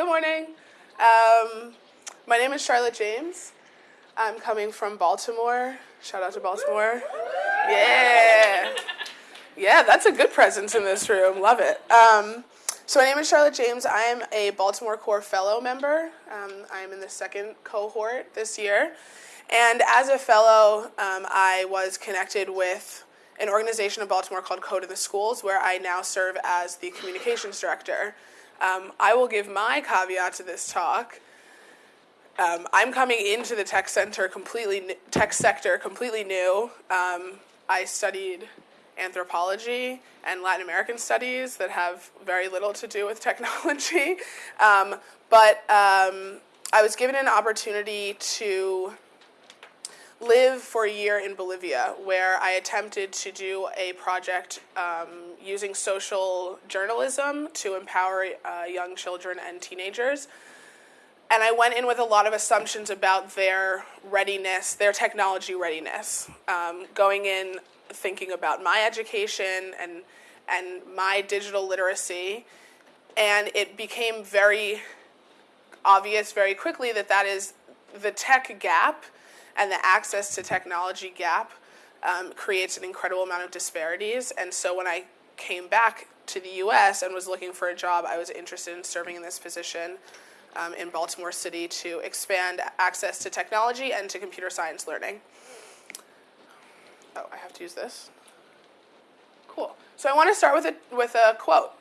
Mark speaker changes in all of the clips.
Speaker 1: Good morning. Um, my name is Charlotte James. I'm coming from Baltimore. Shout out to Baltimore. Yeah. Yeah, that's a good presence in this room. Love it. Um, so my name is Charlotte James. I am a Baltimore Corps Fellow member. Um, I am in the second cohort this year. And as a fellow, um, I was connected with an organization in Baltimore called Code in the Schools, where I now serve as the communications director. Um, I will give my caveat to this talk. Um, I'm coming into the tech center completely tech sector completely new. Um, I studied anthropology and Latin American studies that have very little to do with technology, um, but um, I was given an opportunity to live for a year in Bolivia, where I attempted to do a project um, using social journalism to empower uh, young children and teenagers. And I went in with a lot of assumptions about their readiness, their technology readiness. Um, going in thinking about my education and, and my digital literacy, and it became very obvious very quickly that that is the tech gap and the access to technology gap um, creates an incredible amount of disparities. And so when I came back to the US and was looking for a job, I was interested in serving in this position um, in Baltimore City to expand access to technology and to computer science learning. Oh, I have to use this. Cool. So I want to start with a, with a quote.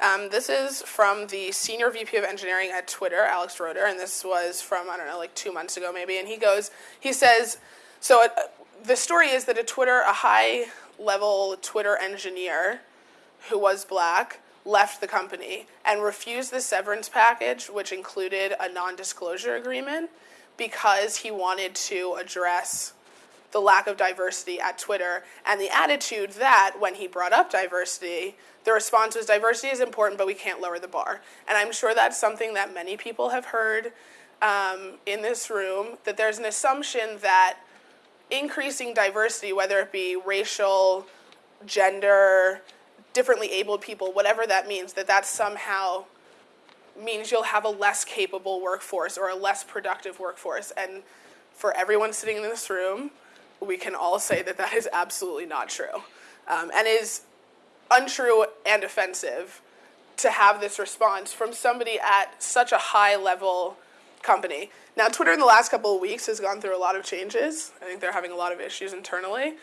Speaker 1: Um, this is from the senior VP of engineering at Twitter, Alex Roetter, and this was from, I don't know, like two months ago maybe. And he goes, he says, so it, the story is that a Twitter, a high level Twitter engineer who was black, left the company and refused the severance package, which included a non disclosure agreement, because he wanted to address the lack of diversity at Twitter and the attitude that when he brought up diversity, the response was diversity is important, but we can't lower the bar. And I'm sure that's something that many people have heard um, in this room that there's an assumption that increasing diversity, whether it be racial, gender, differently abled people, whatever that means, that that somehow means you'll have a less capable workforce or a less productive workforce. And for everyone sitting in this room, we can all say that that is absolutely not true um, and is untrue and offensive to have this response from somebody at such a high level company. Now, Twitter in the last couple of weeks has gone through a lot of changes. I think they're having a lot of issues internally,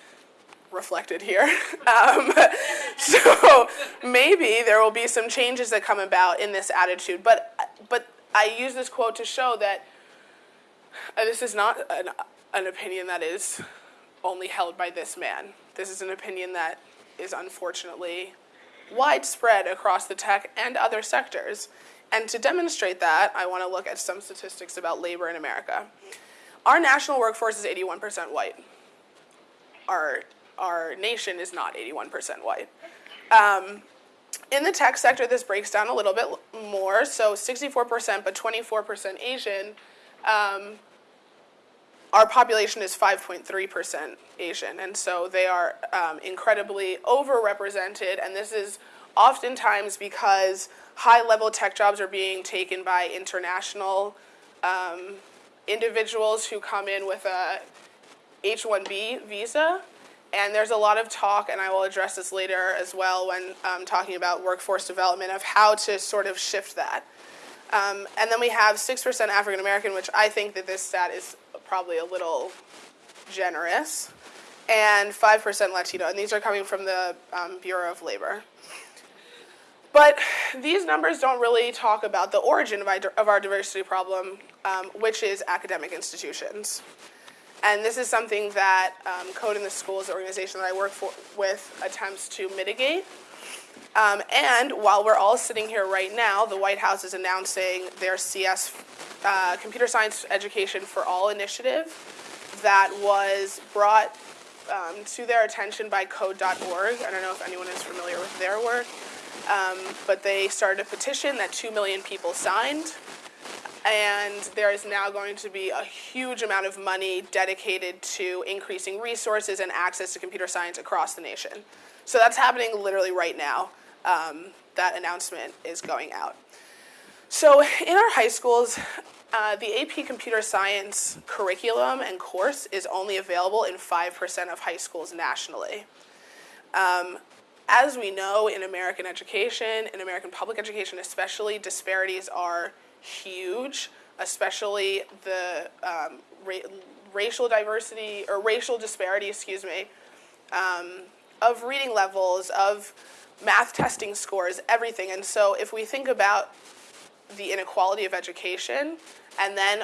Speaker 1: reflected here. Um, so maybe there will be some changes that come about in this attitude. But, but I use this quote to show that uh, this is not an, an opinion that is only held by this man. This is an opinion that is unfortunately widespread across the tech and other sectors. And to demonstrate that, I want to look at some statistics about labor in America. Our national workforce is 81% white. Our, our nation is not 81% white. Um, in the tech sector, this breaks down a little bit more. So 64%, but 24% Asian. Um, our population is 5.3% Asian, and so they are um, incredibly overrepresented, and this is oftentimes because high-level tech jobs are being taken by international um, individuals who come in with a H-1B visa, and there's a lot of talk, and I will address this later as well when um, talking about workforce development, of how to sort of shift that. Um, and then we have 6% African American, which I think that this stat is probably a little generous, and 5% Latino, and these are coming from the um, Bureau of Labor. But these numbers don't really talk about the origin of, our diversity problem, um, which is academic institutions. And this is something that um, Code in the Schools, the organization that I work for, with, attempts to mitigate. Um, and while we're all sitting here right now, the White House is announcing their CS uh, Computer Science Education for All initiative that was brought um, to their attention by Code.org. I don't know if anyone is familiar with their work, um, but they started a petition that 2 million people signed. And there is now going to be a huge amount of money dedicated to increasing resources and access to computer science across the nation. So that's happening literally right now. Um, that announcement is going out. So in our high schools, uh, the AP Computer Science curriculum and course is only available in 5% of high schools nationally. Um, as we know in American education, in American public education especially, disparities are huge, especially the um, ra racial diversity, or racial disparity, excuse me, um, of reading levels, of math testing scores, everything. And so if we think about the inequality of education and then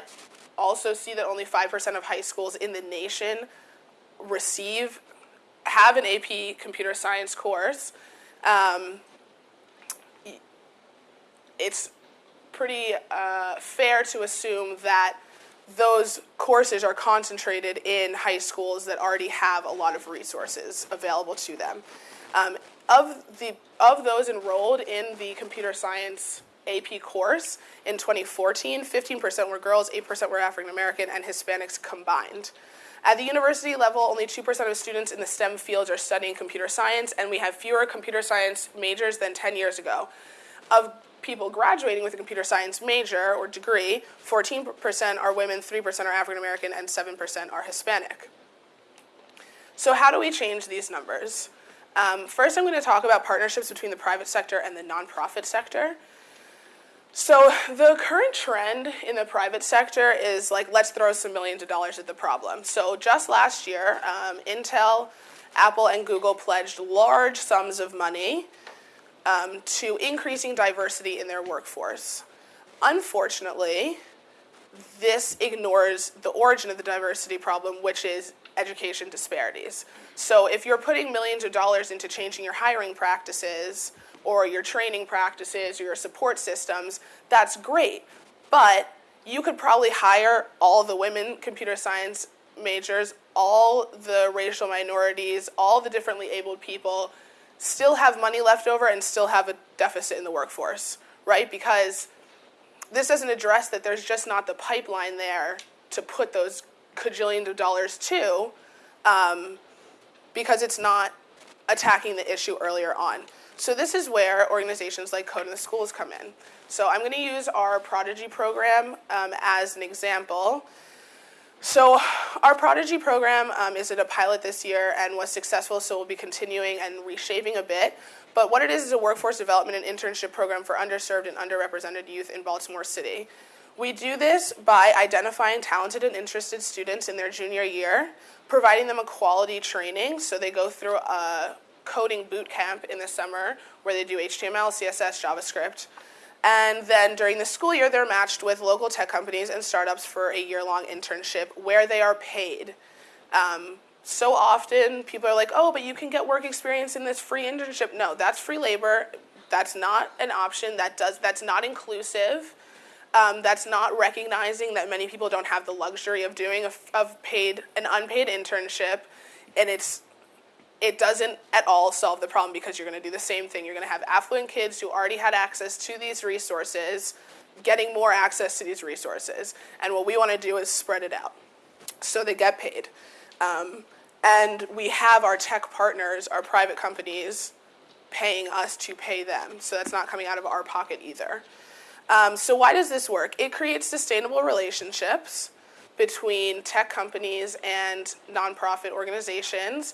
Speaker 1: also see that only 5% of high schools in the nation receive have an AP computer science course, um, it's pretty uh, fair to assume that those courses are concentrated in high schools that already have a lot of resources available to them. Um, of, the, of those enrolled in the computer science AP course in 2014, 15% were girls, 8% were African American, and Hispanics combined. At the university level, only 2% of students in the STEM fields are studying computer science, and we have fewer computer science majors than 10 years ago. Of people graduating with a computer science major or degree, 14% are women, 3% are African American, and 7% are Hispanic. So how do we change these numbers? Um, first, I'm going to talk about partnerships between the private sector and the nonprofit sector. So the current trend in the private sector is like, let's throw some millions of dollars at the problem. So just last year, um, Intel, Apple, and Google pledged large sums of money um, to increasing diversity in their workforce. Unfortunately, this ignores the origin of the diversity problem, which is education disparities. So if you're putting millions of dollars into changing your hiring practices, or your training practices or your support systems, that's great. But you could probably hire all the women computer science majors, all the racial minorities, all the differently abled people, still have money left over and still have a deficit in the workforce, right? Because this doesn't address that there's just not the pipeline there to put those cajillions of dollars to um, because it's not attacking the issue earlier on. So this is where organizations like Code in the Schools come in. So I'm going to use our Prodigy program um, as an example. So our Prodigy program um, is at a pilot this year and was successful, so we'll be continuing and reshaping a bit. But what it is is a workforce development and internship program for underserved and underrepresented youth in Baltimore City. We do this by identifying talented and interested students in their junior year, providing them a quality training, so they go through a coding boot camp in the summer where they do HTML, CSS, JavaScript. And then during the school year, they're matched with local tech companies and startups for a year-long internship where they are paid. Um, so often people are like, oh, but you can get work experience in this free internship. No, that's free labor. That's not an option. That does, that's not inclusive. Um, that's not recognizing that many people don't have the luxury of doing a of paid an unpaid internship, and it's it doesn't at all solve the problem because you're going to do the same thing. You're going to have affluent kids who already had access to these resources getting more access to these resources. And what we want to do is spread it out so they get paid. Um, and we have our tech partners, our private companies, paying us to pay them. So that's not coming out of our pocket either. Um, so why does this work? It creates sustainable relationships between tech companies and nonprofit organizations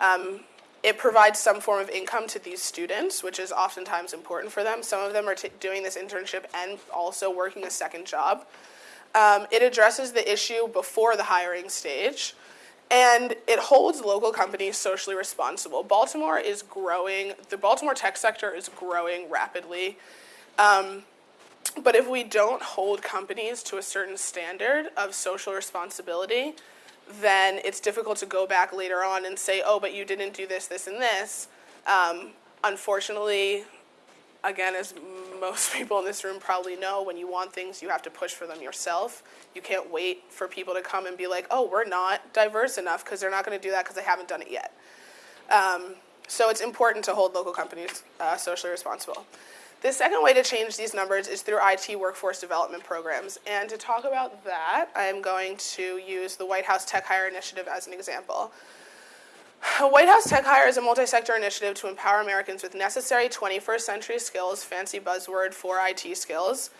Speaker 1: um, it provides some form of income to these students, which is oftentimes important for them. Some of them are doing this internship and also working a second job. Um, it addresses the issue before the hiring stage, and it holds local companies socially responsible. Baltimore is growing, the Baltimore tech sector is growing rapidly. Um, but if we don't hold companies to a certain standard of social responsibility, then it's difficult to go back later on and say, oh, but you didn't do this, this, and this. Um, unfortunately, again, as most people in this room probably know, when you want things, you have to push for them yourself. You can't wait for people to come and be like, oh, we're not diverse enough, because they're not going to do that because they haven't done it yet. Um, so it's important to hold local companies uh, socially responsible. The second way to change these numbers is through IT workforce development programs. And to talk about that, I'm going to use the White House TechHire Initiative as an example. White House TechHire is a multi-sector initiative to empower Americans with necessary 21st century skills, fancy buzzword for IT skills.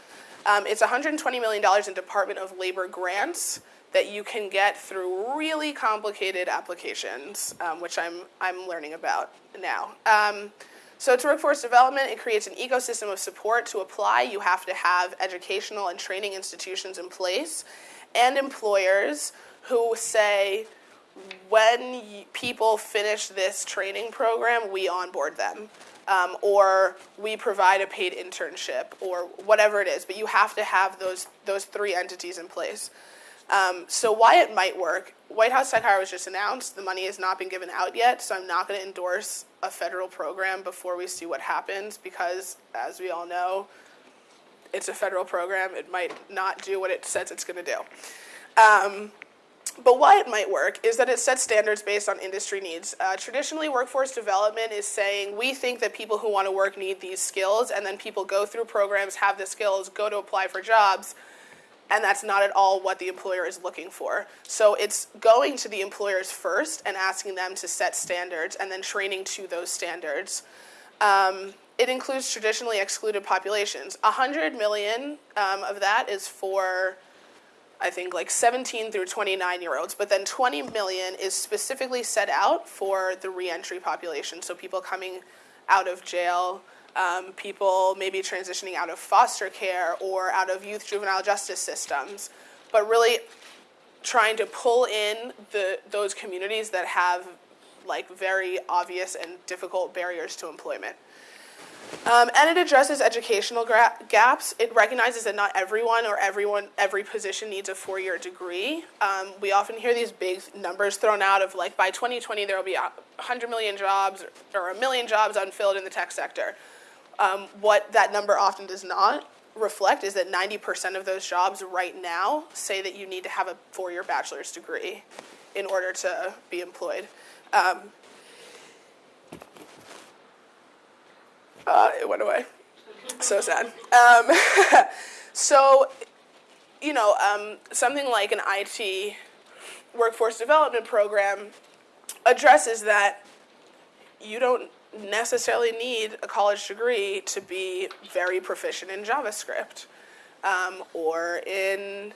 Speaker 1: Um, it's $120 million in Department of Labor grants that you can get through really complicated applications, um, which I'm, I'm learning about now. Um, so to workforce development. It creates an ecosystem of support. To apply, you have to have educational and training institutions in place and employers who say, when people finish this training program, we onboard them. Um, or we provide a paid internship, or whatever it is. But you have to have those, those three entities in place. Um, so why it might work, White House TechHire was just announced. The money has not been given out yet, so I'm not going to endorse a federal program before we see what happens because, as we all know, it's a federal program. It might not do what it says it's going to do. Um, but why it might work is that it sets standards based on industry needs. Uh, traditionally, workforce development is saying we think that people who want to work need these skills, and then people go through programs, have the skills, go to apply for jobs, and that's not at all what the employer is looking for. So it's going to the employers first and asking them to set standards and then training to those standards. Um, it includes traditionally excluded populations. 100 million um, of that is for, I think, like 17 through 29 year olds, but then 20 million is specifically set out for the reentry population, so people coming out of jail, um, people maybe transitioning out of foster care or out of youth juvenile justice systems, but really trying to pull in the those communities that have like very obvious and difficult barriers to employment. Um, and it addresses educational gaps. It recognizes that not everyone or everyone, every position needs a four-year degree. Um, we often hear these big numbers thrown out of like by 2020 there will be 100 million jobs or a million jobs unfilled in the tech sector. Um, what that number often does not reflect is that 90% of those jobs right now say that you need to have a four-year bachelor's degree in order to be employed. Um, uh, it went away. So sad. Um, so, you know, um, something like an IT workforce development program addresses that you don't necessarily need a college degree to be very proficient in JavaScript um, or in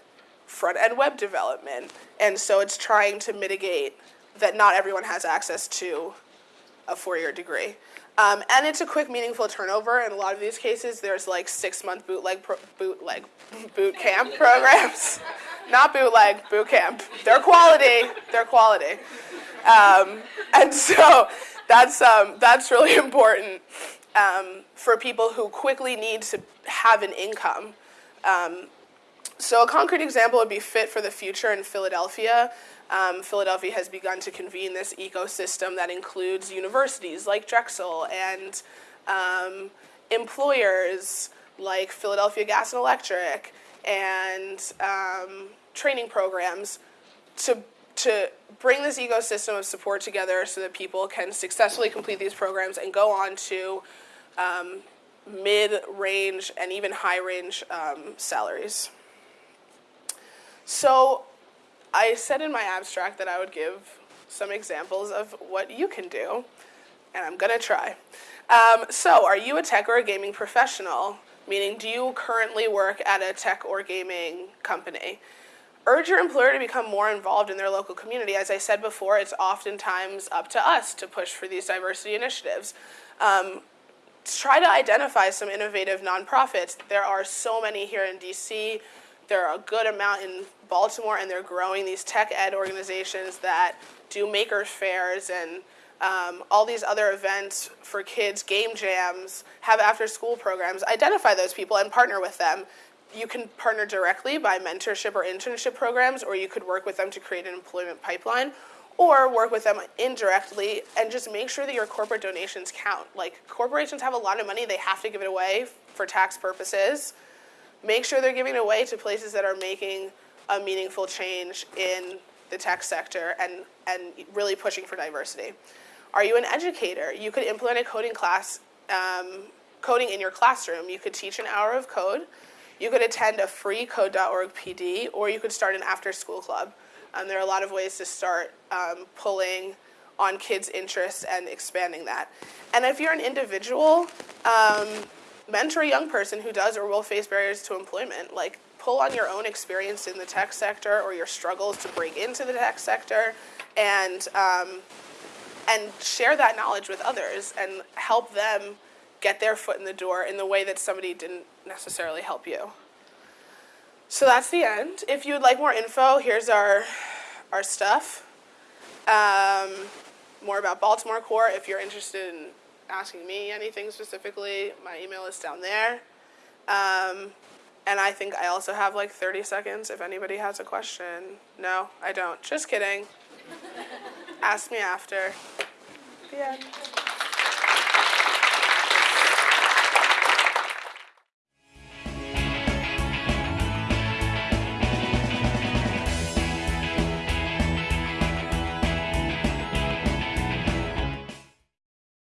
Speaker 1: front end web development. And so it's trying to mitigate that not everyone has access to a four year degree. Um, and it's a quick, meaningful turnover. In a lot of these cases, there's like six month bootleg, pro- bootleg, boot camp programs. Not bootleg, boot camp. They're quality. They're quality. Um, and so that's, um, that's really important um, for people who quickly need to have an income. Um, so a concrete example would be Fit for the Future in Philadelphia. Um, Philadelphia has begun to convene this ecosystem that includes universities like Drexel and um, employers like Philadelphia Gas and Electric and um, training programs to to bring this ecosystem of support together so that people can successfully complete these programs and go on to um, mid-range and even high-range um, salaries. So I said in my abstract that I would give some examples of what you can do, and I'm gonna try. Um, so are you a tech or a gaming professional? Meaning, do you currently work at a tech or gaming company? Urge your employer to become more involved in their local community. As I said before, it's oftentimes up to us to push for these diversity initiatives. Um, try to identify some innovative nonprofits. There are so many here in DC. There are a good amount in Baltimore, and they're growing these tech ed organizations that do maker fairs and um, all these other events for kids, game jams, have after school programs. Identify those people and partner with them you can partner directly by mentorship or internship programs, or you could work with them to create an employment pipeline, or work with them indirectly and just make sure that your corporate donations count. Like corporations have a lot of money, they have to give it away for tax purposes. Make sure they're giving it away to places that are making a meaningful change in the tech sector and, and really pushing for diversity. Are you an educator? You could implement a coding class, um, coding in your classroom. You could teach an hour of code you could attend a free code.org PD, or you could start an after school club. Um, there are a lot of ways to start um, pulling on kids' interests and expanding that. And if you're an individual, um, mentor a young person who does or will face barriers to employment. Like pull on your own experience in the tech sector or your struggles to break into the tech sector, and um, and share that knowledge with others and help them get their foot in the door in the way that somebody didn't necessarily help you. So that's the end. If you would like more info, here's our our stuff. Um, more about Baltimore Corps if you're interested in asking me anything specifically, my email is down there. Um, and I think I also have like 30 seconds if anybody has a question. No, I don't. Just kidding. Ask me after. The end.